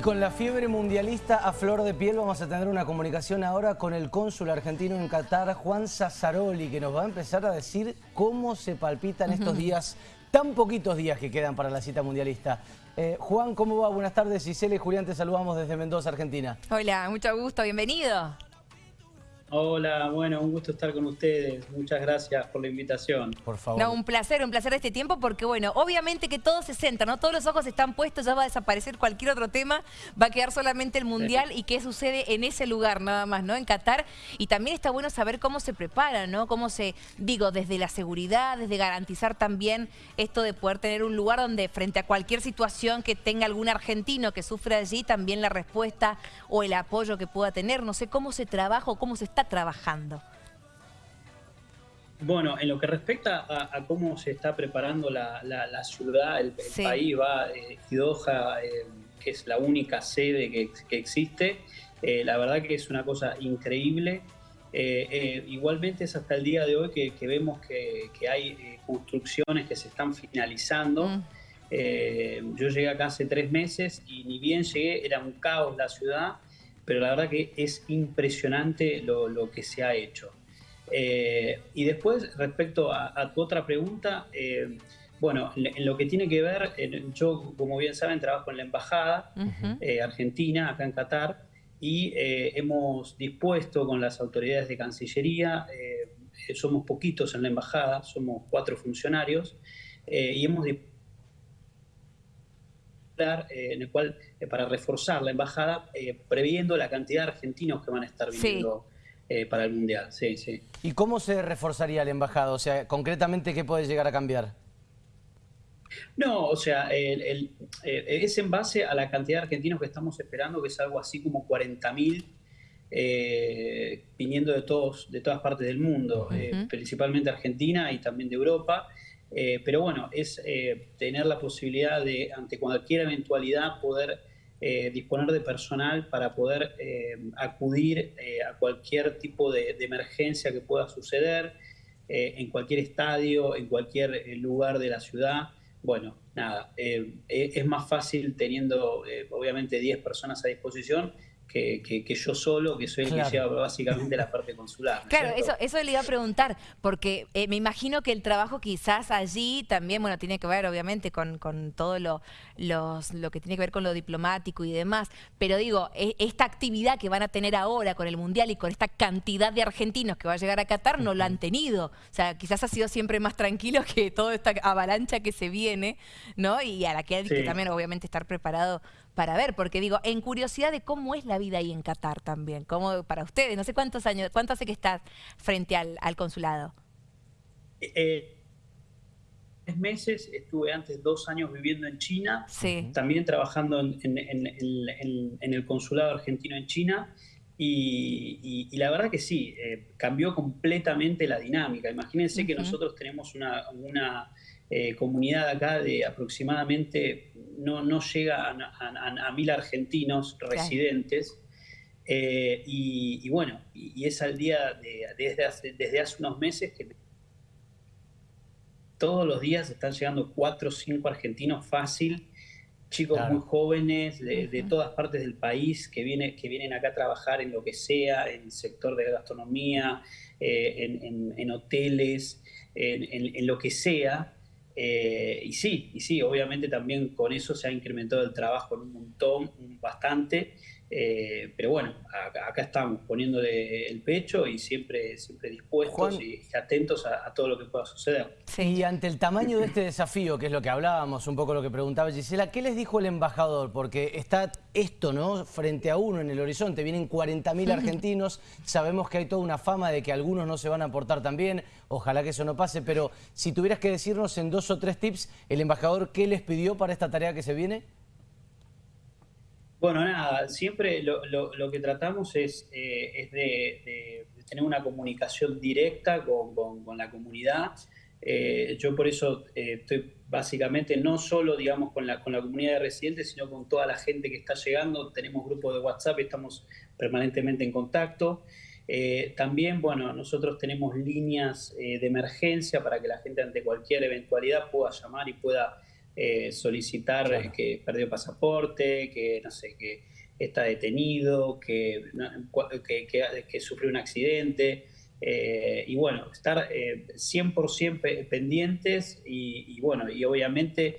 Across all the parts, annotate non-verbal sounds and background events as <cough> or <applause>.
Y con la fiebre mundialista a flor de piel vamos a tener una comunicación ahora con el cónsul argentino en Qatar, Juan Sassaroli, que nos va a empezar a decir cómo se palpitan estos días, tan poquitos días que quedan para la cita mundialista. Eh, Juan, ¿cómo va? Buenas tardes. Gisela y Julián, te saludamos desde Mendoza, Argentina. Hola, mucho gusto, bienvenido. Hola, bueno, un gusto estar con ustedes. Muchas gracias por la invitación. Por favor. No, un placer, un placer este tiempo porque, bueno, obviamente que todo se centra, ¿no? Todos los ojos están puestos, ya va a desaparecer cualquier otro tema, va a quedar solamente el Mundial y qué sucede en ese lugar nada más, ¿no? En Qatar. Y también está bueno saber cómo se prepara, ¿no? Cómo se, digo, desde la seguridad, desde garantizar también esto de poder tener un lugar donde frente a cualquier situación que tenga algún argentino que sufra allí, también la respuesta o el apoyo que pueda tener. No sé cómo se trabaja o cómo se está trabajando? Bueno, en lo que respecta a, cómo se está preparando la, ciudad, el, país va, eh, Doha, eh, que es la única sede que, existe, eh, la verdad que es una cosa increíble. Eh, igualmente es hasta el día de hoy que, vemos que, hay construcciones que se están finalizando. Mm. yo llegué acá hace tres meses y ni bien llegué, era un caos la ciudad pero la verdad que es impresionante lo, que se ha hecho. Eh, y después, respecto a, tu otra pregunta, eh, bueno, en lo que tiene que ver, yo, como bien saben, trabajo en la Embajada eh, Argentina, acá en Qatar, y hemos dispuesto con las autoridades de Cancillería, somos poquitos en la Embajada, somos cuatro funcionarios, y hemos dispuesto eh, en el cual, eh, para reforzar la embajada, eh, previendo la cantidad de argentinos que van a estar viniendo para el Mundial. Sí, sí. ¿Y cómo se reforzaría la embajada? O sea, concretamente, ¿qué puede llegar a cambiar? No, o sea, es en base a la cantidad de argentinos que estamos esperando, que es algo así como 40.000 viniendo de, todos, de todas partes del mundo, principalmente Argentina y también de Europa. Eh, pero bueno, es eh, tener la posibilidad de, ante cualquier eventualidad, poder eh, disponer de personal para poder acudir a cualquier tipo de, emergencia que pueda suceder, en cualquier estadio, en cualquier lugar de la ciudad. Bueno, nada, es más fácil teniendo obviamente 10 personas a disposición que, yo solo, que soy el que lleva básicamente la parte consular. Claro, eso, eso le iba a preguntar, porque eh, me imagino que el trabajo quizás allí también, bueno, tiene que ver obviamente con, con todo lo, los, lo que tiene que ver con lo diplomático y demás, pero digo, e, esta actividad que van a tener ahora con el Mundial y con esta cantidad de argentinos que va a llegar a Qatar, no lo han tenido. O sea, quizás ha sido siempre más tranquilo que toda esta avalancha que se viene, ¿no? Y a la que hay que también obviamente estar preparado para ver, porque digo, en curiosidad de cómo es la vida ahí en Qatar también, como para ustedes, no sé cuántos años, cuánto hace que estás frente al, consulado. Eh, eh, tres meses, estuve antes dos años viviendo en China, también trabajando en, el consulado argentino en China, y, la verdad que sí, eh, cambió completamente la dinámica. Imagínense que nosotros tenemos una, una comunidad acá de aproximadamente no, no llega a, mil argentinos residentes. Eh, y, bueno, y, es al día de, desde, hace, desde hace unos meses que todos los días están llegando cuatro o cinco argentinos fácil, chicos muy jóvenes de, todas partes del país que, viene, que vienen acá a trabajar en lo que sea, en el sector de gastronomía, eh, en, hoteles, en, lo que sea. Eh, y sí, y sí, obviamente también con eso se ha incrementado el trabajo en un montón, bastante, eh, pero bueno, acá, estamos poniéndole el pecho y siempre, siempre dispuestos y atentos a, todo lo que pueda suceder. Y ante el tamaño de este desafío, que es lo que hablábamos, un poco lo que preguntaba Gisela, ¿qué les dijo el embajador? Porque está esto, ¿no? Frente a uno en el horizonte, vienen 40.000 <laughs> argentinos, sabemos que hay toda una fama de que algunos no se van a aportar también, ojalá que eso no pase, pero si tuvieras que decirnos en dos o tres tips, el embajador, ¿qué les pidió para esta tarea que se viene? Bueno, nada, siempre lo, que tratamos es, eh, de, tener una comunicación directa con, la comunidad. Eh, yo por eso eh, estoy básicamente no solo digamos con la, con la comunidad de residentes, sino con toda la gente que está llegando. Tenemos grupos de WhatsApp estamos permanentemente en contacto. También, bueno, nosotros tenemos líneas de emergencia para que la gente ante cualquier eventualidad pueda llamar y pueda solicitar que perdió pasaporte, que no sé, que está detenido, que, que, sufrió un accidente. Eh, y bueno, estar 100% eh, pendientes y, bueno, y obviamente,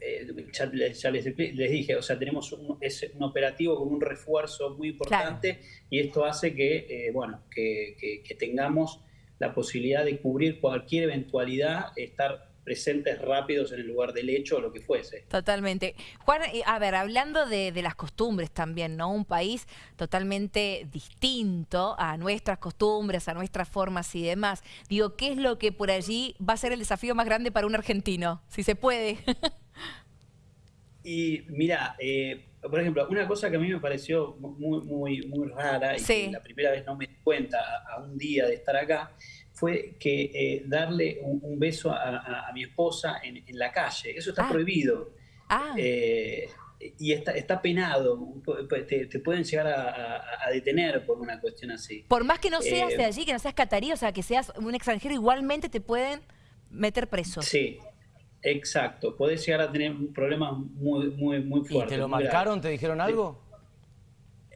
eh, ya, les, dije, o sea, tenemos un, es un operativo con un refuerzo muy importante y esto hace que, bueno, que, que tengamos la posibilidad de cubrir cualquier eventualidad, estar presentes rápidos en el lugar del hecho o lo que fuese. Totalmente. Juan, a ver, hablando de, las costumbres también, ¿no? Un país totalmente distinto a nuestras costumbres, a nuestras formas y demás. Digo, ¿qué es lo que por allí va a ser el desafío más grande para un argentino? Si se puede. <laughs> y mira, eh, por ejemplo, una cosa que a mí me pareció muy, muy, muy rara y que la primera vez no me di cuenta a un día de estar acá, fue que eh, darle un, beso a, mi esposa en, la calle. Eso está ah. prohibido. Ah. Eh, y está, está penado. Te, pueden llegar a, detener por una cuestión así. Por más que no seas de eh, allí, que no seas catarí, o sea, que seas un extranjero, igualmente te pueden meter preso. Sí, exacto. Puedes llegar a tener problemas muy, muy, muy fuertes. ¿Y te lo marcaron? ¿Te dijeron algo?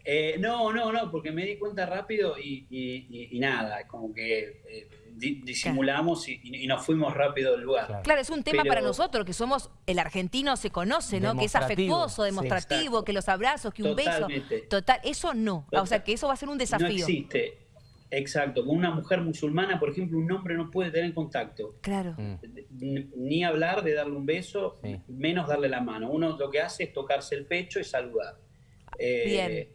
Eh, no, no, no, porque me di cuenta rápido y, nada, como que eh, disimulamos y, nos fuimos rápido del lugar. Claro, es un tema para nosotros, que somos, el argentino se conoce, ¿no? Que es afectuoso, demostrativo, que los abrazos, que un beso. Total, eso no. O sea, que eso va a ser un desafío. No existe. Exacto, con una mujer musulmana, por ejemplo, un hombre no puede tener contacto. Claro. Ni hablar de darle un beso, menos darle la mano. Uno lo que hace es tocarse el pecho y saludar. Bien. Eh,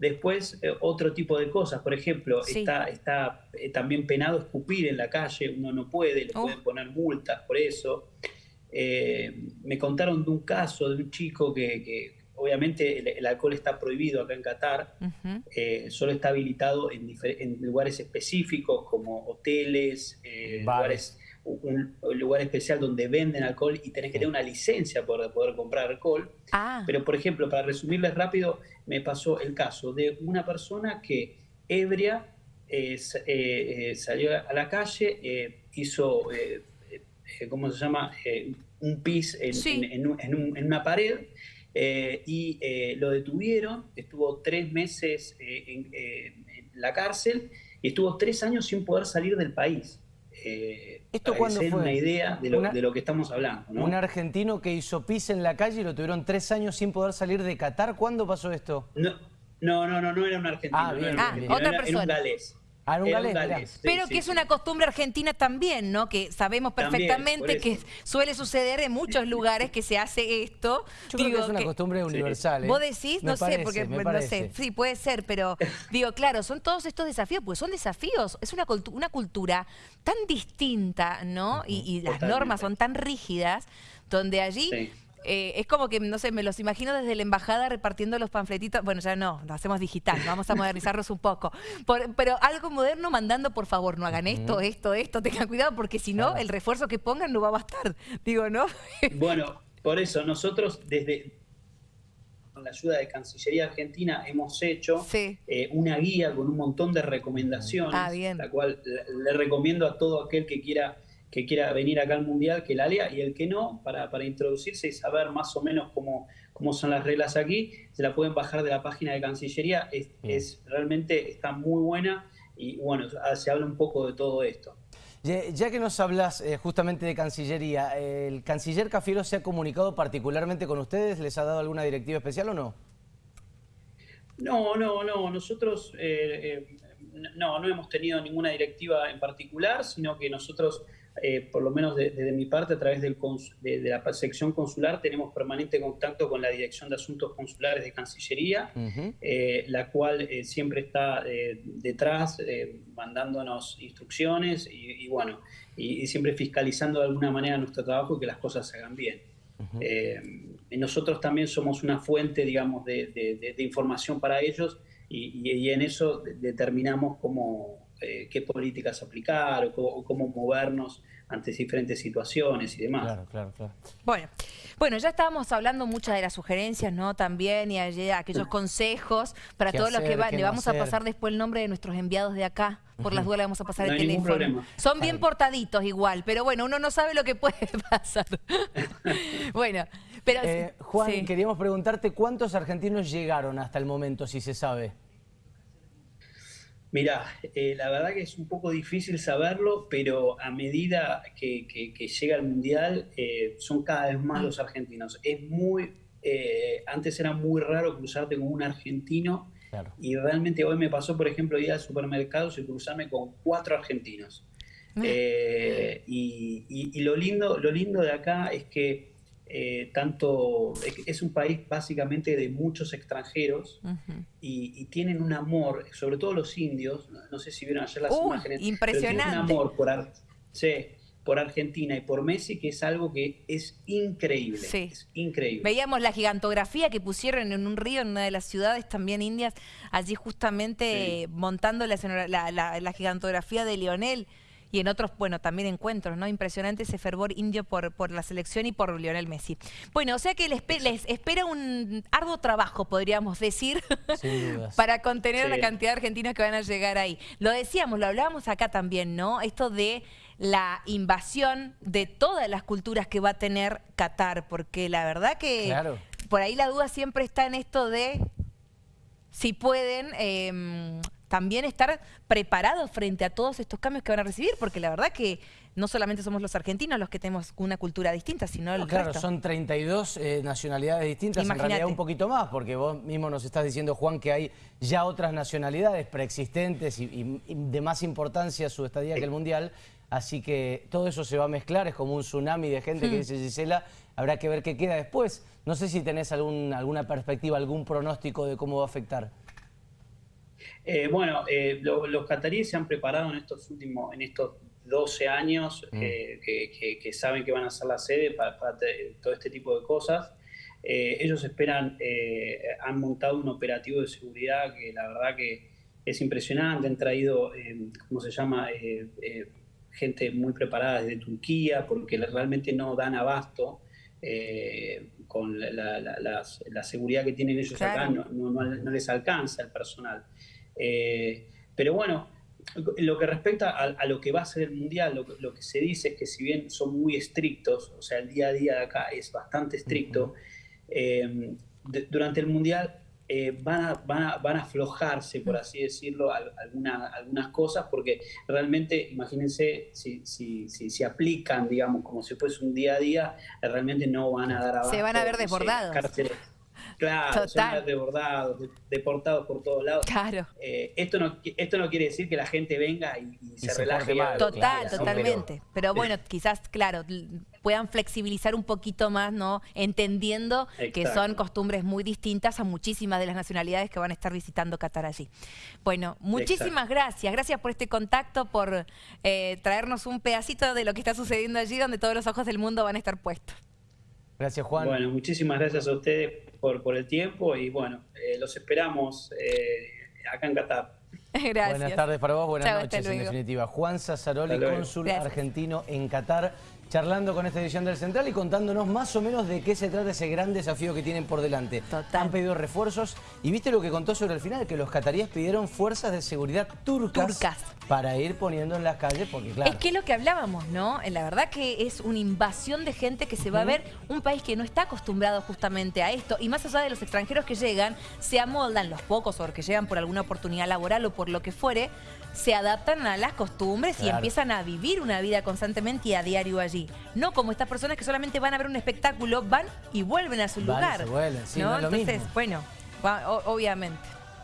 Después, eh, otro tipo de cosas, por ejemplo, está, está eh, también penado escupir en la calle, uno no puede, le oh. pueden poner multas por eso. Eh, me contaron de un caso de un chico que, obviamente el, alcohol está prohibido acá en Qatar, solo está habilitado en, en, lugares específicos como hoteles, lugares un, lugar especial donde venden alcohol y tenés que tener una licencia para poder comprar alcohol. Ah. Pero, por ejemplo, para resumirles rápido, me pasó el caso de una persona que ebria eh, eh, salió a la calle, hizo, eh, ¿cómo se llama? un pis en, una pared y lo detuvieron, estuvo tres meses en, la cárcel y estuvo tres años sin poder salir del país. ¿Esto cuándo fue? una idea de lo, que estamos hablando. Un argentino que hizo pis en la calle y lo tuvieron tres años sin poder salir de Qatar. ¿Cuándo pasó esto? No, no, no, no, era un argentino. Ah, ah otra persona. Era un galés. Ah, Pero que es una costumbre argentina también, ¿no? Que sabemos perfectamente que suele suceder en muchos lugares que se hace esto. Yo creo que es una costumbre universal. ¿eh? ¿Vos decís? no sé, porque no sé. Sí, puede ser, pero <laughs> digo, claro, son todos estos desafíos, pues son desafíos. Es una, una cultura tan distinta, ¿no? y, las normas son tan rígidas, donde allí... Eh, es como que, no sé, me los imagino desde la embajada repartiendo los panfletitos. Bueno, ya no, lo hacemos digital, vamos a modernizarnos un poco. pero algo moderno mandando, por favor, no hagan esto, esto, esto, tengan cuidado, porque si no, el refuerzo que pongan no va a bastar. Digo, ¿no? <laughs> bueno, por eso nosotros desde con la ayuda de Cancillería Argentina hemos hecho eh, una guía con un montón de recomendaciones, ah, la cual le recomiendo a todo aquel que quiera que quiera venir acá al Mundial que la lea y el que no, para, para introducirse y saber más o menos cómo, cómo son las reglas aquí, se la pueden bajar de la página de Cancillería, es, es realmente está muy buena y bueno, se habla un poco de todo esto. Ya que nos hablas eh, justamente de Cancillería, ¿el canciller Cafiero se ha comunicado particularmente con ustedes? ¿Les ha dado alguna directiva especial o no? No, no, no. Nosotros eh, eh, no, no hemos tenido ninguna directiva en particular, sino que nosotros eh, por lo menos desde mi parte, a través del de, la sección consular, tenemos permanente contacto con la Dirección de Asuntos Consulares de Cancillería, eh, la cual eh, siempre está detrás, mandándonos instrucciones y, bueno, y, siempre fiscalizando de alguna manera nuestro trabajo y que las cosas se hagan bien. nosotros también somos una fuente, digamos, de, información para ellos y en eso determinamos cómo eh, qué políticas aplicar o cómo, movernos ante diferentes situaciones y demás. Claro, claro, claro. Bueno, bueno, ya estábamos hablando muchas de las sugerencias, ¿no? También y aquellos consejos para todos los que va, le vamos a pasar después el nombre de nuestros enviados de acá por las dudas le vamos a pasar el teléfono. Son bien portaditos igual, pero bueno, uno no sabe lo que puede <laughs> pasar. <laughs> bueno, pero... Eh, Juan, queríamos preguntarte cuántos argentinos llegaron hasta el momento, si se sabe. Mira, eh, la verdad que es un poco difícil saberlo, pero a medida que, llega el Mundial, eh, son cada vez más los argentinos. Es muy, eh, antes era muy raro cruzarte con un argentino, y realmente hoy me pasó, por ejemplo, ir al supermercado y cruzarme con cuatro argentinos. Ah. y, lo, lindo, lo lindo de acá es que eh, tanto es un país básicamente de muchos extranjeros y, tienen un amor, sobre todo los indios, no, sé si vieron ayer las imágenes, impresionante. tienen un amor por, por Argentina y por Messi que es algo que es increíble, es increíble. Veíamos la gigantografía que pusieron en un río en una de las ciudades también indias, allí justamente montando la, la, la gigantografía de Lionel y en otros, bueno, también encuentros, ¿no? Impresionante ese fervor indio por, por la selección y por Lionel Messi. Bueno, o sea que les, espera un arduo trabajo, podríamos decir, <laughs> para contener la cantidad de argentinos que van a llegar ahí. Lo decíamos, lo hablábamos acá también, ¿no? Esto de la invasión de todas las culturas que va a tener Qatar, porque la verdad que por ahí la duda siempre está en esto de si pueden... Eh, también estar preparados frente a todos estos cambios que van a recibir, porque la verdad que no solamente somos los argentinos los que tenemos una cultura distinta, sino el Claro, son 32 eh, nacionalidades distintas, en realidad un poquito más, porque vos mismo nos estás diciendo, Juan, que hay ya otras nacionalidades preexistentes y, de más importancia su estadía que el Mundial, así que todo eso se va a mezclar, es como un tsunami de gente que hmm. dice Gisela, habrá que ver qué queda después. No sé si tenés algún, alguna perspectiva, algún pronóstico de cómo va a afectar. Eh, bueno, eh, los cataríes se han preparado en estos últimos, en estos 12 años mm. eh, que, saben que van a ser la sede para, todo este tipo de cosas. ellos esperan, han montado un operativo de seguridad que la verdad que es impresionante. Han traído, ¿cómo se llama? gente muy preparada desde Turquía porque realmente no dan abasto. Con la, seguridad que tienen ellos acá, no, no, les alcanza el personal. Eh, pero bueno, lo que respecta a, lo que va a ser el Mundial, lo, que se dice es que si bien son muy estrictos, o sea, el día a día de acá es bastante estricto, eh, durante el Mundial eh, van, a, van, a, van, a, aflojarse, por así decirlo, algunas cosas, porque realmente, imagínense, si, si, si, aplican, digamos, como si fuese un día a día, realmente no van a dar abajo. Se van a ver desbordados. Claro, son desbordados, deportados por todos lados. Claro. Eh, esto, no, esto no quiere decir que la gente venga y, se, relaje. Total, totalmente. Pero, bueno, quizás, claro, puedan flexibilizar un poquito más, ¿no? Entendiendo que son costumbres muy distintas a muchísimas de las nacionalidades que van a estar visitando Qatar allí. Bueno, muchísimas gracias. Gracias por este contacto, por eh, traernos un pedacito de lo que está sucediendo allí, donde todos los ojos del mundo van a estar puestos. Gracias, Juan. Bueno, muchísimas gracias a ustedes por, por el tiempo y bueno, eh, los esperamos eh, acá en Qatar. <laughs> Gracias. Buenas tardes para vos, buenas noches en definitiva. Juan Sassaroli, cónsul argentino en Qatar charlando con esta edición del Central y contándonos más o menos de qué se trata ese gran desafío que tienen por delante. Han pedido refuerzos y viste lo que contó sobre el final, que los cataríes pidieron fuerzas de seguridad turcas, para ir poniendo en las calles, porque claro... Es que es lo que hablábamos, ¿no? La verdad que es una invasión de gente que se va a ver un país que no está acostumbrado justamente a esto y más allá de los extranjeros que llegan, se amoldan los pocos o que llegan por alguna oportunidad laboral o por lo que fuere, se adaptan a las costumbres y empiezan a vivir una vida constantemente y a diario allí. No como estas personas que solamente van a ver un espectáculo, van y vuelven a su lugar. Se vuelven, sí, ¿no? Entonces, bueno, obviamente.